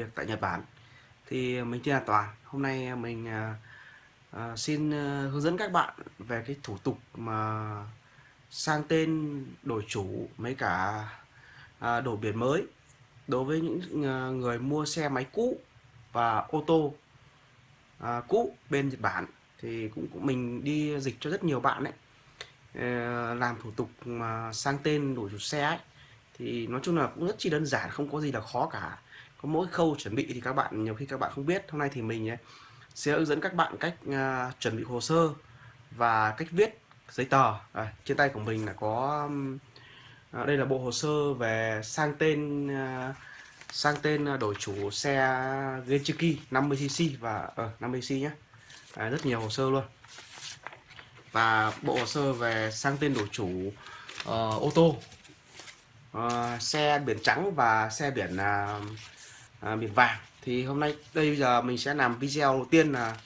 việc tại Nhật Bản. Thì mình tên là Toàn. Hôm nay mình à, à xin à, hướng dẫn các bạn về cái thủ tục mà sang tên đổi chủ mấy cả à, đổi biển mới đối với những à, người mua xe máy cũ và ô tô à, cũ bên Nhật Bản. Thì cũng, cũng mình đi dịch cho rất nhiều bạn đấy làm thủ tục mà sang tên đổi chủ xe ấy. Thì nói chung là cũng rất chi đơn giản không có gì là khó cả có mỗi khâu chuẩn bị thì các bạn nhiều khi các bạn không biết. Hôm nay thì mình sẽ hướng dẫn các bạn cách uh, chuẩn bị hồ sơ và cách viết giấy tờ. À, trên tay của mình là có uh, đây là bộ hồ sơ về sang tên uh, sang tên đổi chủ xe Genchiki 50cc và uh, 50cc nhé à, rất nhiều hồ sơ luôn. Và bộ hồ sơ về sang tên đổi chủ uh, ô tô uh, xe biển trắng và xe biển uh, uh, biển vàng thì hôm nay đây bây giờ mình sẽ làm video đầu tiên là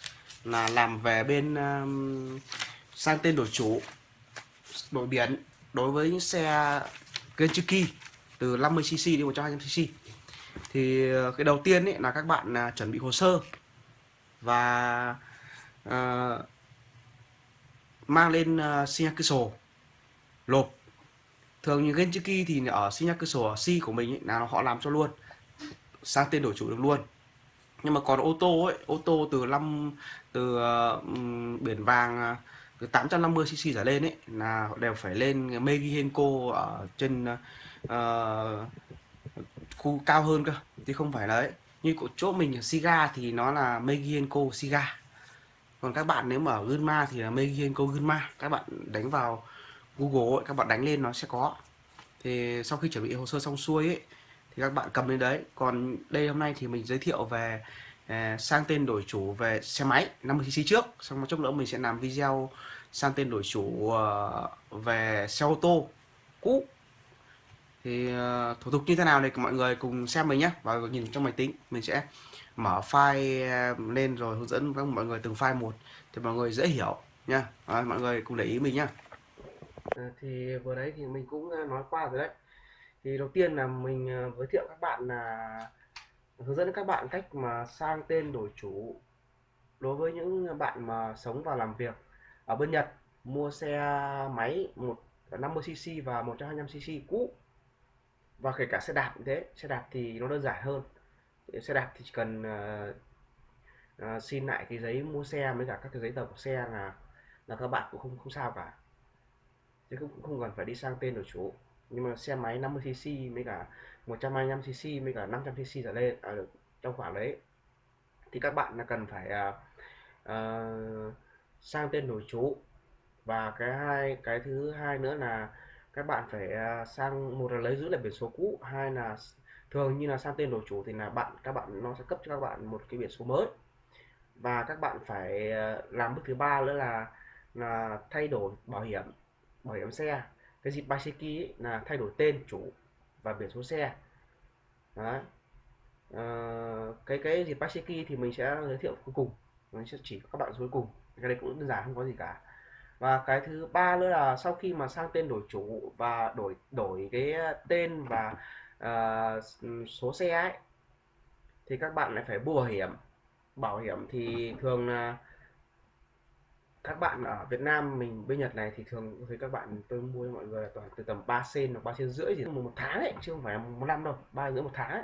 là làm về bên um, sang tên đổi chủ đổi biển đối với những xe Kentucky từ 50cc đến 120cc thì ờ, cái đầu tiên ấy là các bạn uh, chuẩn bị hồ sơ và uh, mang lên ờ, uh, xin sổ lộp thường như Kentucky thì ở sinh nhắc cơ sổ ở C của mình ấy, là họ làm cho luôn sang tên đổi chủ được luôn. Nhưng mà còn ô tô ấy ô tô từ năm từ uh, biển vàng à, từ 850 cc trở lên ấy là đều phải lên Megihenko ở trên uh, khu cao hơn cơ chứ không phải đấy như của chỗ mình ở Siga thì nó là Megihenko Siga. Còn các bạn nếu mà ở Gunma thì là Megihenko Gunma các bạn đánh vào Google ấy, các bạn đánh lên nó sẽ có. Thì sau khi chuẩn bị hồ sơ xong xuôi ấy, thì các bạn cầm lên đấy. Còn đây hôm nay thì mình giới thiệu về à, sang tên đổi chủ về xe máy 50cc trước. Xong một chút nữa mình sẽ làm video sang tên đổi chủ uh, về xe ô tô cũ. Thì uh, thủ tục như thế nào này, mọi người cùng xem mình nhé. Và nhìn trong máy tính mình sẽ mở file ờ, lên rồi hướng dẫn các mọi người từng file một thì mọi người dễ hiểu nha. Mọi người cùng để ý mình nhá. À, thì vừa đấy thì mình cũng nói qua rồi đấy thì đầu tiên là mình ờ, giới thiệu các bạn là hướng dẫn các bạn cách mà sang tên đổi chủ đối với những bạn mà sống và làm việc ở bên Nhật. Mua xe máy 150cc và 125cc cũ. Và kể cả xe đạp như thế xe đạp thì nó đơn giản hơn. Xe đạp thì chỉ cần uh, uh, xin lại cái giấy mua xe với cả các cái giấy tờ của xe là là các bạn cũng không không sao cả. Chứ cũng không cần phải đi sang tên đổi chủ nhưng mà xe máy 50cc với cả 125cc với cả 500cc trở lên. À, trong khoảng đấy. Thì các bạn là cần phải uh, uh, sang tên đổi chủ và cái hai cái thứ hai nữa là các bạn phải uh, sang một là lấy giữ lại biển số cũ hai là thường như là sang tên đổi chủ thì là bạn các bạn nó sẽ cấp cho các bạn một cái biển số mới. Và các bạn phải uh, làm bước thứ ba nữa là là thay đổi bảo hiểm bảo hiểm xe cái dịp Baiseki là thay đổi tên chủ và biển số xe. Đấy. À, cái cái dịp Baiseki thì mình sẽ giới thiệu cuối cùng. Mình sẽ chỉ các bạn cuối cùng. Cái này cũng đơn giản không có gì cả. Và cái thứ ba nữa là sau khi mà sang tên đổi chủ và đổi đổi cái tên và uh, số xe ấy thì các bạn lại phải mua bảo hiểm. Bảo hiểm thì thường là các bạn ở Việt Nam mình bên Nhật này thì thường thấy các bạn tôi mua cho mọi người là toàn từ tầm 3 sen hoặc 3 sen rưỡi gì một, một tháng ấy chứ không phải một năm đâu ba rưỡi một tháng ấy.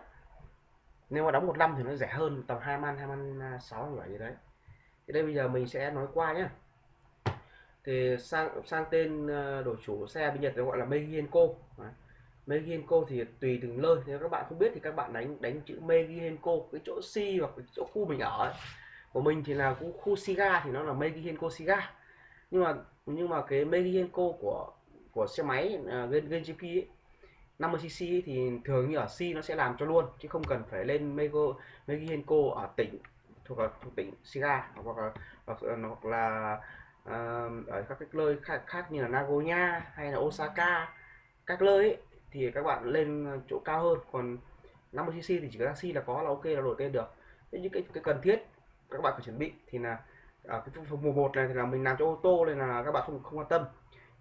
nếu mà đóng một năm thì nó rẻ hơn tầm hai man hai man à, sáu vậy gì đấy. Thì đây bây giờ mình sẽ nói qua nhé thì sang sang tên à, đổi chủ xe bên Nhật nó gọi là Megienko Megienko thì tùy từng nơi. Nếu các bạn không biết thì các bạn đánh đánh chữ Megienko cái chỗ C hoặc cái chỗ khu mình ở ấy của mình thì là cũng khu Siga thì nó là Megihenko Siga. Nhưng mà nhưng mà cái Megihenko của của xe máy uh, Gen, GP ấy, 50cc thì thường như ở C nó sẽ làm cho luôn chứ không cần phải lên Mego Megihenko ở tỉnh thuộc ở thuộc tỉnh Siga hoặc là hoặc, hoặc là uh, ở các cái nơi khác, khác như là Nagoya hay là Osaka các nơi ấy, thì các bạn lên chỗ cao hơn. Còn 50cc thì chỉ có taxi là có là ok là đổi tên được. Những cái cái cần thiết các bạn phải chuẩn bị thì là ở cái phần mùa một này thì là mình làm cho ô tô nên là các bạn không không quan tâm.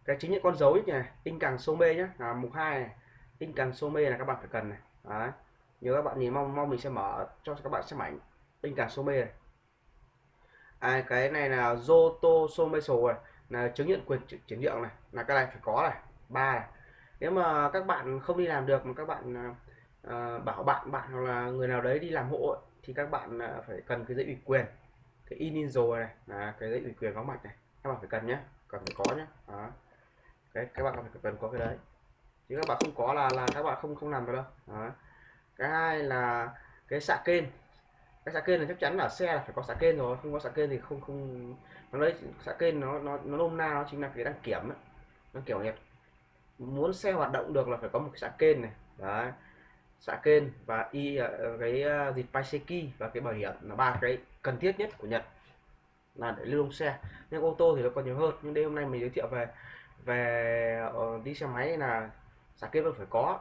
Cái chính những con dấu này tinh càng số mê nhé là mục hai này tinh càng số mê là các bạn phải cần này. Đấy. nhớ các bạn nhìn mong mong mình sẽ mở cho các bạn xem ảnh tinh càng số này. À, cái này là Zoto Someso này là chứng nhận quyền chuyển nhượng này là cái này phải có này ba này. Nếu mà các bạn không đi làm được mà các bạn uh, bảo bạn bạn hoặc là người nào đấy đi làm hộ ấy, thì các bạn à, phải cần cái giấy ủy quyền, cái in rồi này là cái giấy ủy quyền vắng mặt này, các bạn phải cần nhé cần phải có nhé đó. cái các bạn phải cần có cái đấy chứ các bạn không có là là các bạn không không làm được đâu, đó. cái hai là cái xạ kênh cái xạ kênh là chắc chắn là xe là phải có xạ kênh rồi, không có xạ kênh thì không không, nó lấy, xạ kênh nó nó nó nôm na, nó chính là cái đăng kiểm ấy. nó kiểu nhật muốn xe hoạt động được là phải có một cái xạ kênh này, đấy xạ kênh và y ờ, cái ờ, dịch Paiseki và cái bảo hiểm là ba cái cần thiết nhất của Nhật là để lưu thông xe. Nhưng ô tô thì nó còn nhiều hơn. Nhưng đây hôm nay mình giới thiệu về về ờ, đi xe máy là xạ kênh vẫn phải có.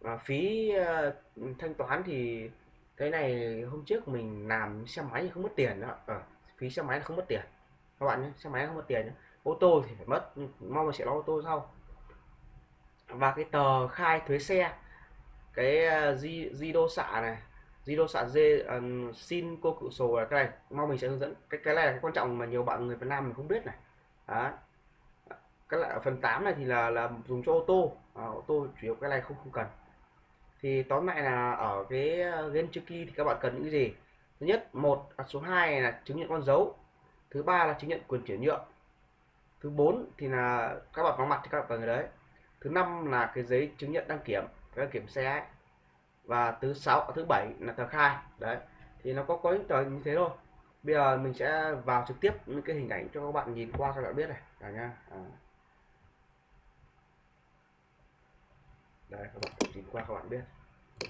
Và phí thanh toán thì cái này hôm trước mình làm xe máy thì không mất tiền đó. À, phí xe máy không mất tiền. Các bạn nhé xe máy không mất tiền nhé. ô tô thì phải mất mong là sẽ lo ô tô sau. Và cái tờ khai thuế xe cái di di đô xạ này. Di đô xạ dê uh, xin cô cự sổ là cái này mong mình sẽ hướng dẫn. Cái cái này là cái quan trọng mà nhiều bạn người Việt Nam mình không biết này. Đó. Cái lại phần 8 này thì là là dùng cho ô tô. À, ô tô chủ yếu cái này không không cần. Thì tóm lại là ở cái à, game trước kia thì các bạn cần những cái gì? Thứ nhất một à, số 2 là chứng nhận con dấu. Thứ ba là chứng nhận quyền chuyển nhượng. Thứ bốn thì là các bạn vắng mặt thì các bạn cần người đấy. Thứ năm là cái giấy chứng nhận đăng kiểm cái kiểm xe ấy. và thứ sáu, thứ bảy là tờ khai. Đấy, thì nó có có những tờ như thế thôi. Bây giờ mình sẽ vào trực tiếp những cái hình ảnh cho các bạn nhìn qua các bạn biết này. Cả nha à. đây, các bạn nhìn qua các bạn biết.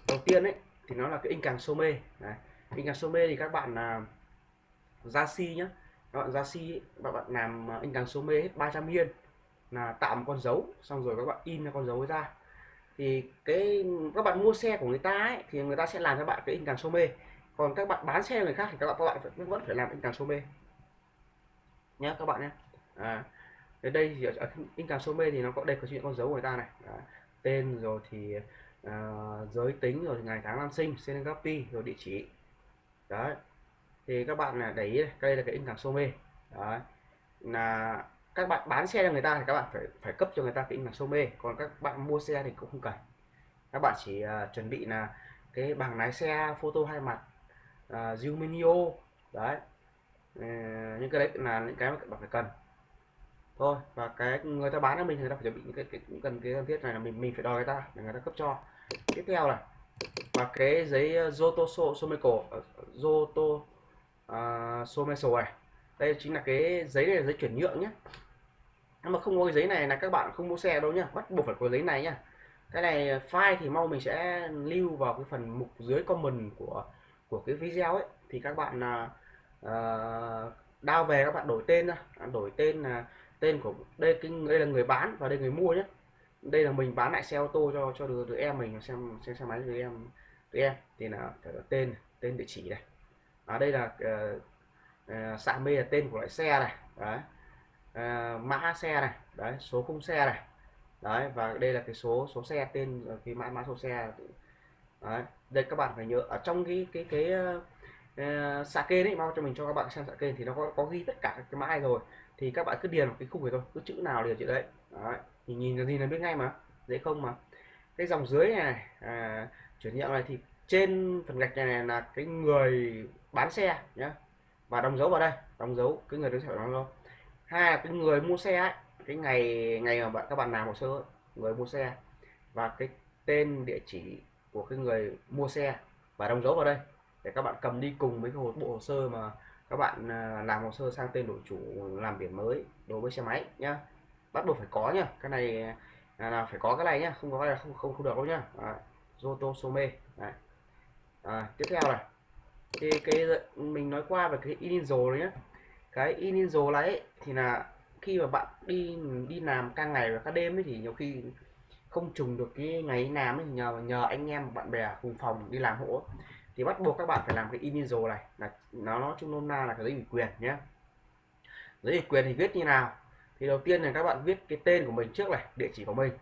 Đầu tiên ấy, thì nó là cái in càng some đấy, in càng some thì các bạn là ra si nhá. Các bạn ra si, các bạn làm à, in càng some hết 300 yên là tạo một con dấu, xong rồi các bạn in ra con dấu ra thì cái các bạn mua xe của người ta ấy, thì người ta sẽ làm cho bạn cái in càng some còn các bạn bán xe người khác thì các bạn các bạn vẫn phải làm in càng số mê. Nhé các bạn nhé à, đến đây thì ở in càng some thì nó có đây có chuyện con dấu của người ta này. À, tên rồi thì à, giới tính rồi ngày tháng năm sinh Senegapi rồi địa chỉ. Đấy thì các bạn là để ý đây đây là cái in càng some đấy là các bạn bán xe cho người ta thì các bạn phải phải cấp cho người ta cái in số some còn các bạn mua xe thì cũng không cần. Các bạn chỉ uh, chuẩn bị là cái bằng lái xe photo hai mặt uh, đấy. Uh, những cái đấy là những cái mà các bạn phải cần. Thôi và cái người ta bán cho mình người ta phải chuẩn bị những cái, cái cần cái cần thiết này là mình mình phải đòi người ta để người ta cấp cho. Tiếp theo là và cái giấy ờ, Zoto Someco ờ, Zoto à, uh, Someso này. Đây chính là cái giấy này là giấy chuyển nhượng nhé nhưng mà không có cái giấy này là các bạn không mua xe đâu nhá. Bắt buộc phải có giấy này nhá. Cái này file thì mau mình sẽ lưu vào cái phần mục dưới comment của của cái video ấy. Thì các bạn là uh, đao về các bạn đổi tên ra à, đổi tên là tên của đây cái đây là người bán và đây người mua nhé đây là mình bán lại xe ô tô cho cho đứa, đứa em mình xem xem xe máy đứa em đứa em. Thì là phải có tên tên địa chỉ này. Ở đây là uh, uh, xạ mê là tên của loại xe này. Đấy. À, mã xe này. Đấy số khung xe này. Đấy và đây là cái số số xe tên ờ, cái mã mã số xe. Đấy đây các bạn phải nhớ ở trong cái cái cái uh, xạ kênh đấy mau cho mình cho các bạn xem xạ kênh thì nó có, có ghi tất cả cái mã này rồi. Thì các bạn cứ điền vào cái khung này thôi cứ chữ nào điền chữ đấy. Đấy nhìn nhìn là gì là biết ngay mà dễ không mà. Cái dòng dưới này à, chuyển nhượng này thì trên phần gạch này là cái người bán xe nhé và đóng dấu vào đây đóng dấu cái người đứng sẽ đóng dấu hai là cái người mua xe ấy, cái ngày ngày mà bạn các bạn làm hồ sơ người mua xe. Và cái tên địa chỉ của cái người mua xe và đóng dấu vào đây để các bạn cầm đi cùng với cái bộ hồ sơ mà các bạn à, làm hồ sơ sang tên đổi chủ làm biển mới đối với xe máy nhá. Bắt buộc phải có nhá cái này à, là phải có cái này nhá không có là này không không không được đâu nhá. Zoto Some À, tiếp theo này. Thì cái mình nói qua về cái Ininzo đấy nhá cái Ininzo này ấy, thì là khi mà bạn đi đi làm ca ngày và ca đêm ấy thì nhiều khi không trùng được cái ngày làm ấy nhờ nhờ anh em bạn bè cùng phòng đi làm hộ thì bắt buộc các bạn phải làm cái Ininzo này là nó nó chung nôm na là cái giấy ủy quyền nhé giấy ủy quyền thì viết như nào? Thì đầu tiên là các bạn viết cái tên của mình trước này địa chỉ của mình.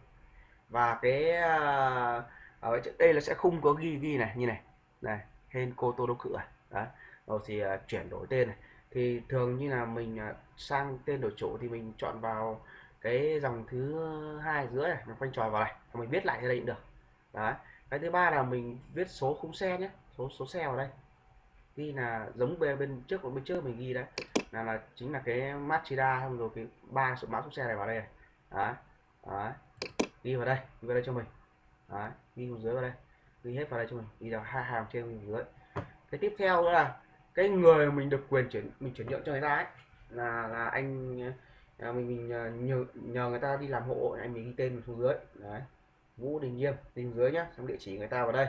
Và cái uh, ở đây là sẽ không có ghi ghi này như này. Này hên cô tô đốc cửa à. đấy rồi thì uh, chuyển đổi tên này thì thường như là mình à, sang tên đổi chủ thì mình chọn vào cái dòng thứ hai giữa này mình quanh tròn vào này mình viết lại ở đây cũng được đấy cái thứ ba là mình viết số khung xe nhé số số xe vào đây ghi là giống bên bên trước của bên trước mình ghi đấy là là chính là cái Mazda, xong rồi cái ba số mã số xe này vào đây này đấy, đấy. ghi vào đây ghi vào đây cho mình đấy. ghi xuống dưới vào đây ghi hết vào đây cho mình ghi vào hai hàng trên dưới cái tiếp theo nữa là cái người mình được quyền chuyển mình chuyển nhượng cho người ta ấy là là anh à, mình mình à, nhờ nhờ người ta đi làm hộ anh mình ghi tên mình xuống dưới. Đấy. Vũ Đình Nghiêm đình dưới nhá xong địa chỉ người ta vào đây.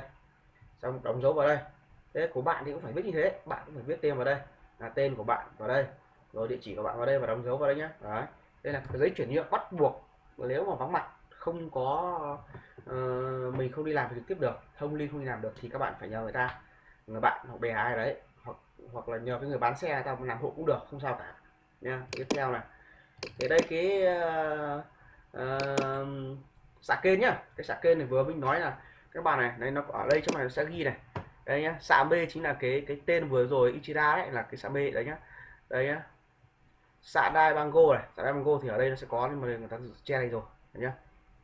Xong đóng dấu vào đây. Thế của bạn thì cũng phải viết như thế bạn cũng phải viết tên vào đây là tên của bạn vào đây rồi địa chỉ của bạn vào đây và đóng dấu vào đây nhá. Đấy. Đây là cái giấy chuyển nhượng bắt buộc nếu mà vắng mặt không có uh, mình không đi làm trực tiếp được thông liên không đi làm được thì các bạn phải nhờ người ta. Người bạn hoặc bè ai đấy hoặc hoặc là nhờ cái người bán xe tao làm hộ cũng được không sao cả. Nha tiếp theo này. Thì đây cái uh, uh, xạ kênh nhá. Cái xạ kênh này vừa mình nói là các bạn này đây nó ở đây trong này nó sẽ ghi này. Đây nhá xạ B chính là cái cái tên vừa rồi Ichida đấy là cái xạ B đấy nhá. Đây nhá. Xạ đai bango này xạ đai bango thì ở đây nó sẽ có nhưng mà người ta che đây rồi đấy nhá.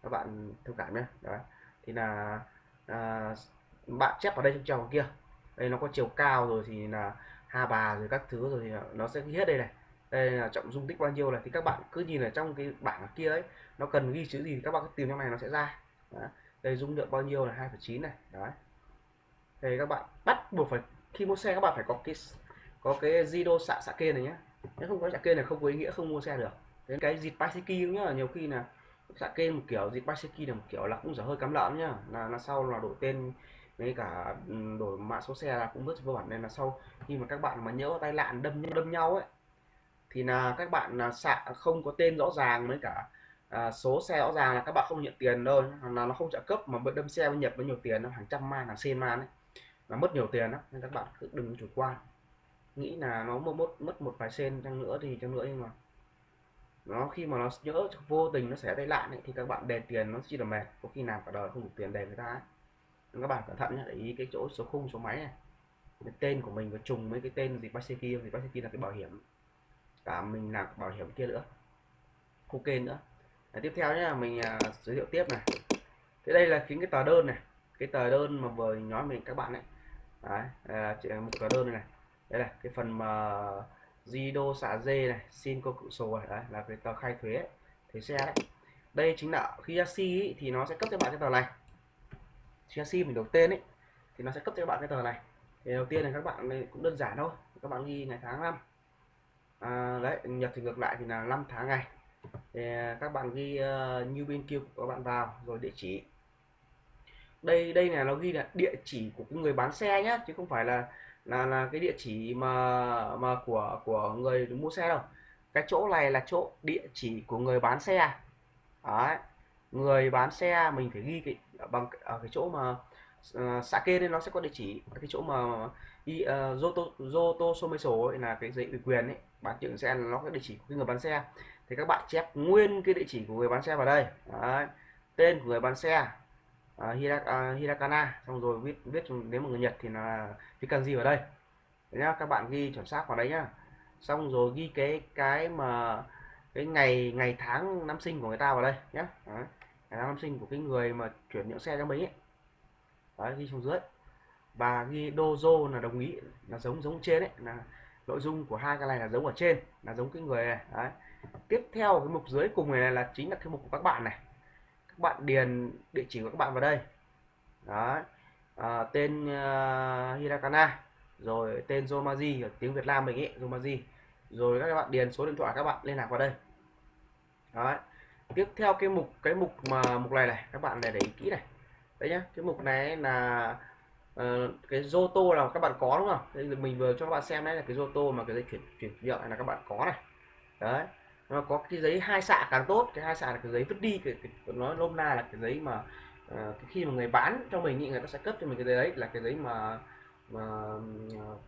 Các bạn thông cảm nhé đấy thì là à, bạn chép vào đây trong chồng kia đây nó có chiều cao rồi thì là hà bà rồi các thứ rồi thì nó sẽ ghi hết đây này. Đây là trọng dung tích bao nhiêu này thì các bạn cứ nhìn ở trong cái bảng kia ấy nó cần ghi chữ gì thì các bạn cứ tìm trong này nó sẽ ra. Đó. đây dung lượng bao nhiêu là 2,9 này. Đấy. Thì các bạn bắt buộc phải khi mua xe các bạn phải có cái có cái Zido xạ xạ kê này nhé nếu không có xạ kê này không có ý nghĩa không mua xe được. Đến cái dịp Paiseki nhá nhiều khi là xạ kê một kiểu dịp Paseki là một kiểu là cũng dở hơi cắm lợn nhá. Là là sau là đổi tên với cả ừ, đổi mã số xe là cũng rất vô bản. Nên là sau khi mà các bạn mà nhớ tai nạn đâm đâm nhau ấy thì là các bạn là xạ không có tên rõ ràng với cả à, số xe rõ ràng là các bạn không nhận tiền đâu. Là nó không trợ cấp mà đâm xe nhập với nhiều tiền nó hàng trăm man hàng sen man ấy. Là mất nhiều tiền đó nên các bạn cứ đừng chủ quan. Nghĩ là nó mất mất mất một vài sen chăng nữa thì chăng nữa nhưng mà nó khi mà nó nhớ vô tình nó sẽ tai nạn ấy, thì các bạn đền tiền nó chỉ là mệt. Có khi nào cả đời không đủ tiền đền người ta ấy các bạn cẩn thận nhé để ý cái chỗ số khung số máy này. Cái tên của mình có trùng với cái tên gì Paseki thì kia là cái bảo hiểm. Cả mình làm bảo hiểm kia nữa. Ok nữa. Đấy, tiếp theo nhé mình à, giới thiệu tiếp này. Thế đây là chính cái tờ đơn này. Cái tờ đơn mà vừa nói mình các bạn ấy. Đấy là à, một tờ đơn này, này. Đây là cái phần mà Zido xả dê này xin cô cự sổ này. Đấy là cái tờ khai thuế thuế xe đấy. Đây chính là khi chassis thì nó sẽ cấp cho bạn cái tờ này chassis mình đổi tên ấy thì nó sẽ cấp cho các bạn cái tờ này. Thì đầu tiên là các bạn cũng đơn giản thôi các bạn ghi ngày tháng năm. À, đấy nhật thì ngược lại thì là 5 tháng ngày. Thì à, các bạn ghi uh, như bên kia của các bạn vào rồi địa chỉ. Đây đây là nó ghi là địa chỉ của cái người bán xe nhá chứ không phải là là là cái địa chỉ mà mà của của người mua xe đâu. Cái chỗ này là chỗ địa chỉ của người bán xe. Đấy người bán xe mình phải ghi cái bằng ở cái chỗ mà uh, xã kê nên nó sẽ có địa chỉ. Cái chỗ mà y ờ, uh, Zoto Zoto Someso ấy là cái giấy ủy quyền ấy. Bán chuyện xe nó có địa chỉ của người bán xe. Thì các bạn chép nguyên cái địa chỉ của người bán xe vào đây. Đấy. tên của người bán xe ờ, uh, Hirakana xong rồi viết viết nếu mà người Nhật thì là Vikanji vào đây. Đấy nhá các bạn ghi chuẩn xác vào đấy nhá. Xong rồi ghi cái cái mà cái ngày ngày tháng năm sinh của người ta vào đây nhé khả năng năm sinh của cái người mà chuyển nhượng xe cho mình ấy. Đấy ghi xuống dưới. Và ghi dojo là đồng ý là giống giống trên đấy là nội dung của hai cái này là giống ở trên là giống cái người này. Đấy. tiếp theo cái mục dưới cùng này là chính là cái mục của các bạn này. Các bạn điền địa chỉ của các bạn vào đây. Đấy. À, tên à, uh, Hirakana rồi tên Zomaji ở tiếng Việt Nam mình ấy Zomaji. Rồi các bạn điền số điện thoại các bạn liên lạc vào đây. Đó tiếp theo cái mục cái mục mà mục này này các bạn này để ý kỹ này. Đấy nhá cái mục này là uh, cái Zoto là các bạn có đúng không? Đây mình vừa cho các bạn xem đấy là cái Zoto mà cái dây chuyển chuyển nhượng này là các bạn có này. Đấy nó có cái giấy hai xạ càng tốt cái hai xạ là cái giấy vứt đi cái, cái nói nôm na là cái giấy mà uh, khi mà người bán cho mình ý, người ta sẽ cấp cho mình cái giấy đấy là cái giấy mà mà uh,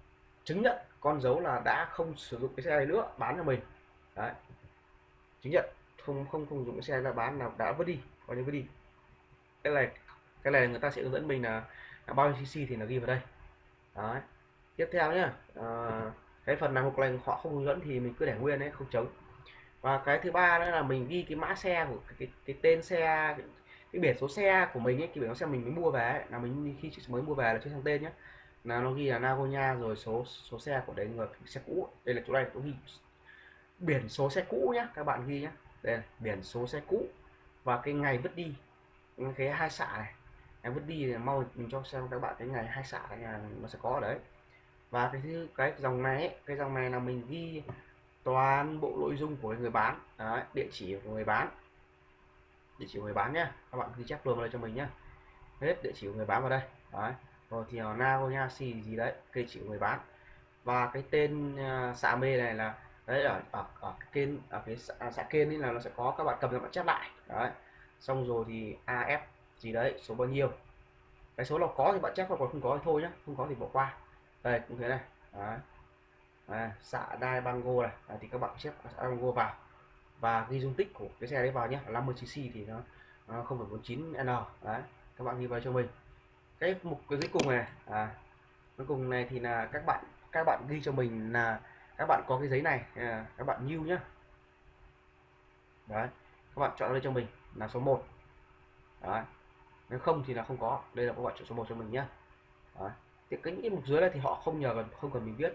chứng nhận con dấu là đã không sử dụng cái xe này nữa bán cho mình. Đấy chứng nhận không không không dùng cái xe ra bán nào đã vứt đi coi như vứt đi. Cái này cái này người ta sẽ hướng dẫn mình là, là bao nhiêu cc thì nó ghi vào đây. Đấy. Tiếp theo nhá à, cái phần này một lần họ không hướng dẫn thì mình cứ để nguyên đấy không chống. Và cái thứ ba nữa là mình ghi cái mã xe của cái, cái, cái tên xe cái, cái biển số xe của mình ấy cái biển số xe mình mới mua về ấy, là mình khi mới mua về là trên sang tên nhé là nó ghi là Nagoya rồi số số xe của đấy người xe cũ. Đây là chỗ này có ghi biển số xe cũ nhá các bạn ghi nhá đây là biển số xe cũ. Và cái ngày vứt đi cái hai xạ này. Em vứt đi thì mau mình cho xem các bạn cái ngày hai xạ này nó sẽ có ở đấy. Và cái thứ cái dòng này ấy, cái dòng này là mình ghi toàn bộ nội dung của người bán. Đấy, địa chỉ của người bán. Địa chỉ của người bán nhá. Các bạn ghi chép luôn vào đây cho mình nhá. Hết địa chỉ của người bán vào đây. Đấy rồi thì Nagoya xì gì đấy cây chỉ của người bán. Và cái tên à, uh, xạ mê này là đấy ở ở ở cái kênh ở cái xã, à, xã kênh ấy là nó sẽ có các bạn cầm các bạn chép lại. Đấy. Xong rồi thì AF gì đấy số bao nhiêu? Cái số nào có thì bạn chép còn không có thì thôi nhá không có thì bỏ qua. Đây cũng thế này. Đấy. À, xạ đai bango này. À, thì các bạn chép xạ bango vào. Và ghi dung tích của cái xe đấy vào nhé 50 cc thì nó, nó 0,49 n. Đấy các bạn ghi vào cho mình. Cái mục cái cuối cùng này à, cuối cùng này thì là các bạn các bạn ghi cho mình là các bạn có cái giấy này à, các bạn new nhá. Đấy các bạn chọn đây cho mình là số 1 đấy nếu không thì là không có. Đây là các bạn chọn số 1 cho mình nhá. Đấy. thì cái những mục dưới này thì họ không nhờ cần không cần mình viết.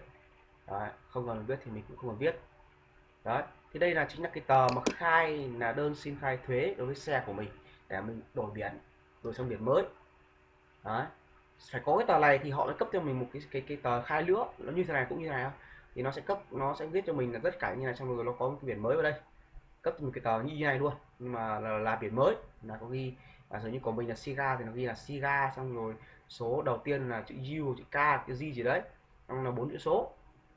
Đấy. không cần mình viết thì mình cũng không cần viết. Đấy thì đây là chính là cái tờ mà khai là đơn xin khai thuế đối với xe của mình để mình đổi biển đổi sang biển mới. Đấy phải có cái tờ này thì họ mới cấp cho mình một cái cái cái tờ khai nữa nó như thế này cũng như thế này thì nó sẽ cấp nó sẽ viết cho mình là tất cả như này xong rồi nó có một cái biển mới vào đây. Cấp một cái tờ như này luôn nhưng mà là, là biển mới. Là có ghi là giống như của mình là Siga thì nó ghi là Siga xong rồi số đầu tiên là chữ U chữ K chữ G gì đấy. Xong là bốn chữ số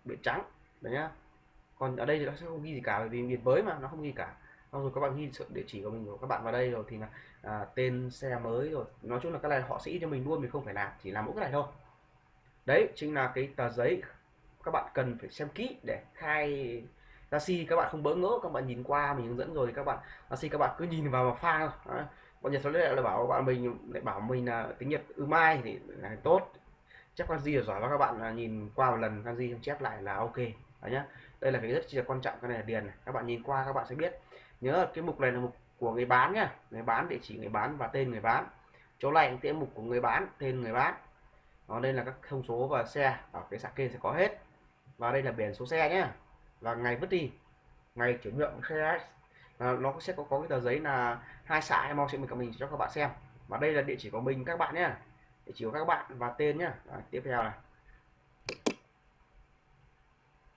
biển trắng đấy nhá. Còn ở đây thì nó sẽ không ghi gì cả bởi vì biển mới mà nó không ghi cả. Xong rồi các bạn ghi sự địa chỉ của mình của các bạn vào đây rồi thì là à, tên xe mới rồi. Nói chung là cái này họ sẽ cho mình luôn mình không phải làm chỉ làm mỗi cái này thôi. Đấy chính là cái tờ giấy các bạn cần phải xem kỹ để khai taxi các bạn không bỡ ngỡ, các bạn nhìn qua mình hướng dẫn rồi các bạn taxi các bạn cứ nhìn vào mà pha thôi. Bọn nhật số lại là bảo bạn mình, lại bảo mình là tiếng nhật ư mai thì là tốt. Chắc là gì là giỏi và các bạn, là nhìn qua một lần kanji chép lại là ok. Đấy nhá. Đây là cái rất là quan trọng, cái này là điền này. các bạn nhìn qua các bạn sẽ biết. Nhớ cái mục này là mục của người bán nhá. Người bán địa chỉ người bán và tên người bán. Chỗ này cái mục của người bán, tên người bán. Đó, đây là các thông số và xe. Ở cái sạc kê sẽ có hết và đây là biển số xe nhé và ngày vứt đi. Ngày chuyển nhượng xe à, nó sẽ có có cái tờ giấy là hai xã em mong sẽ mình mình cho các bạn xem. Và đây là địa chỉ của mình các bạn nhé địa chỉ của các bạn và tên nhé à, tiếp theo này.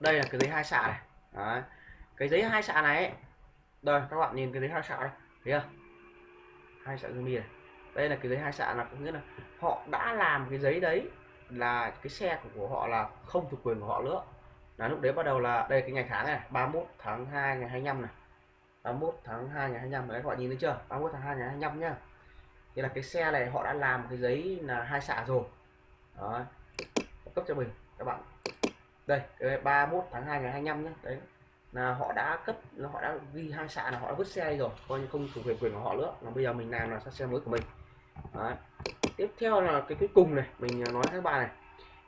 Đây là cái giấy hai xạ này. Đấy. cái giấy hai xạ này ấy. đây các bạn nhìn cái giấy hai xạ này. Thấy không? Hai xạ zoom này. Đây là cái giấy hai xạ là có nghĩa là họ đã làm cái giấy đấy là cái xe của, của họ là không thuộc quyền của họ nữa. Là lúc đấy bắt đầu là đây cái ngày tháng này 31 tháng 2 ngày 25 này. 31 tháng 2 ngày 25 đấy các bạn nhìn thấy chưa? 31 tháng 2 ngày 25 nhá. Thì là cái xe này họ đã làm cái giấy là hai xạ rồi. Đó. Cấp cho mình các bạn. Đây cái 31 tháng 2 ngày 25 nhé đấy. Là họ đã cấp họ đã ghi hai xạ là họ đã vứt xe đi rồi coi như không thuộc về quyền của họ nữa. Là bây giờ mình làm là xe mới của mình. Đấy tiếp theo là cái cuối cùng này mình à, nói các bạn này.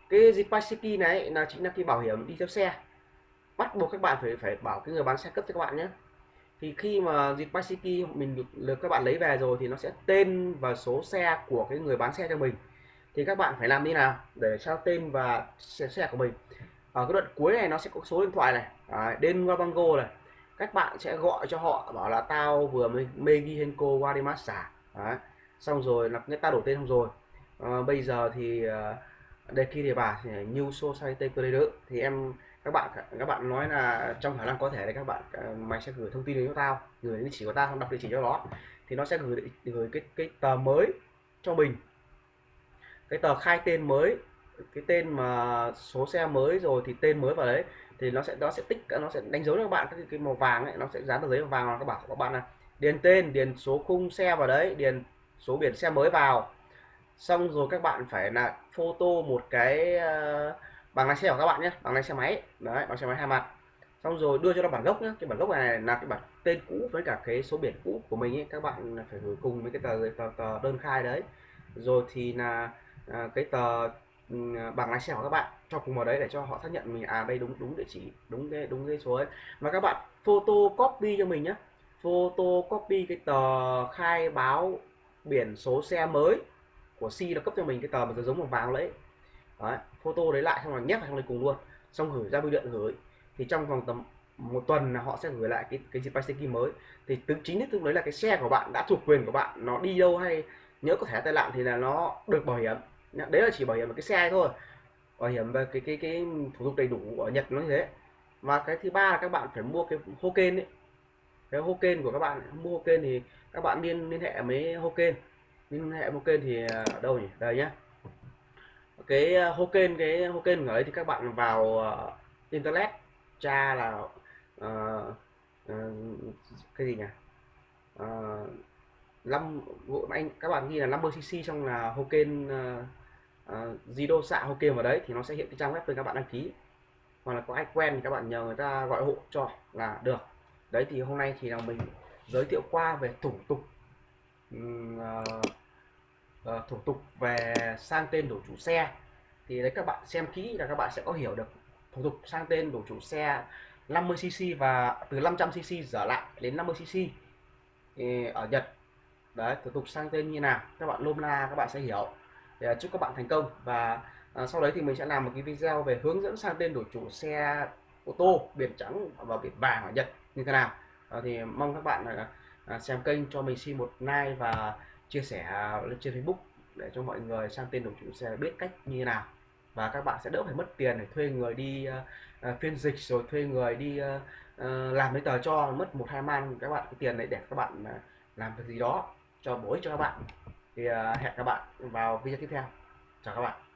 Cái Zipasiki này là chính là cái bảo hiểm đi theo xe. Bắt buộc các bạn phải phải bảo cái người bán xe cấp cho các bạn nhé. Thì khi mà Zipasiki mình được, được các bạn lấy về rồi thì nó sẽ tên và số xe của cái người bán xe cho mình. Thì các bạn phải làm như nào để sao tên và xe, xe của mình? Ở cái đoạn cuối này nó sẽ có số điện thoại này. À, đến Wabango này. Các bạn sẽ gọi cho họ bảo là tao vừa mới Megihenko Wadimasa Warimasa Đấy xong rồi là người ta đổi tên xong rồi. À, bây giờ thì ờ, đây khi thì bà thì New Society Creator thì em các bạn các bạn nói là trong khả năng có thể là các bạn ờ, mày sẽ gửi thông tin đến cho tao gửi địa chỉ của tao không đọc địa chỉ cho nó thì nó sẽ gửi gửi cái cái tờ mới cho mình. Cái tờ khai tên mới cái tên mà số xe mới rồi thì tên mới vào đấy thì nó sẽ nó sẽ tích nó sẽ đánh dấu cho các bạn cái, cái màu vàng ấy nó sẽ dán tờ giấy màu vàng là các bạn các bạn là điền tên điền số khung xe vào đấy điền số biển xe mới vào. Xong rồi các bạn phải là photo một cái uh, bằng lái xe của các bạn nhé bằng lái xe máy. Đấy bằng xe máy hai mặt. Xong rồi đưa cho nó bản gốc nhé. Cái bản gốc này là cái bản tên cũ với cả cái số biển cũ của mình ấy. Các bạn phải gửi cùng với cái tờ, tờ, tờ đơn khai đấy. Rồi thì là à, cái tờ ừ, bằng lái xe của các bạn cho cùng vào đấy để cho họ xác nhận mình à đây đúng đúng địa chỉ đúng cái đúng cái số ấy. Và các bạn photo copy cho mình nhé. Photo copy cái tờ khai báo biển số xe mới của Si nó cấp cho mình cái tờ mà giống màu vàng đấy. Đấy, photo đấy lại xong rồi nhét vào trong đây cùng luôn. Xong gửi ra bưu điện gửi. Thì trong vòng tầm một tuần là họ sẽ gửi lại cái cái zip key mới. Thì từ chính thức đấy là cái xe của bạn, đã thuộc quyền của bạn, nó đi đâu hay nhớ có thể tai nạn thì là nó được bảo hiểm. Đấy là chỉ bảo hiểm một cái xe thôi. Bảo hiểm về cái cái cái thủ tục đầy đủ ở Nhật nó như thế. Và cái thứ ba là các bạn phải mua cái Hoken ấy cái Hoken của các bạn mua Hoken thì các bạn liên liên hệ với Hoken. Liên hệ Hoken thì à, ở đâu nhỉ? Đây nhá. Cái à, Hoken cái Hoken ở đấy thì các bạn vào uh, internet tra là uh, uh, cái gì nhỉ? Uh, 5 anh các bạn ghi là 50 cc xong là Hoken uh, uh, Zido xạ Hoken vào đấy thì nó sẽ hiện cái trang web cho các bạn đăng ký. Hoặc là có ai quen thì các bạn nhờ người ta gọi hộ cho là được đấy thì hôm nay thì là mình giới thiệu qua về thủ tục uh, uh, thủ tục về sang tên đổi chủ xe. Thì đấy các bạn xem kỹ là các bạn sẽ có hiểu được thủ tục sang tên đổi chủ xe 50cc và từ 500cc trở lại đến 50cc ở Nhật. Đấy thủ tục sang tên như nào các bạn lôm la các bạn sẽ hiểu. Thì à, chúc các bạn thành công và à, sau đấy thì mình sẽ làm một cái video về hướng dẫn sang tên đổi chủ xe ô tô biển trắng và biển vàng ở Nhật như thế nào. À, thì mong các bạn là à, xem kênh cho mình xin một like và chia sẻ à, lên trên Facebook để cho mọi người sang tên đổi chủ xe biết cách như thế nào. Và các bạn sẽ đỡ phải mất tiền để thuê người đi uh, phiên dịch rồi thuê người đi uh, uh, làm giấy tờ cho mất một hai man các bạn cái tiền đấy để các bạn uh, làm việc gì đó cho bổ ích cho các bạn. Thì uh, hẹn các bạn vào video tiếp theo. Chào các bạn.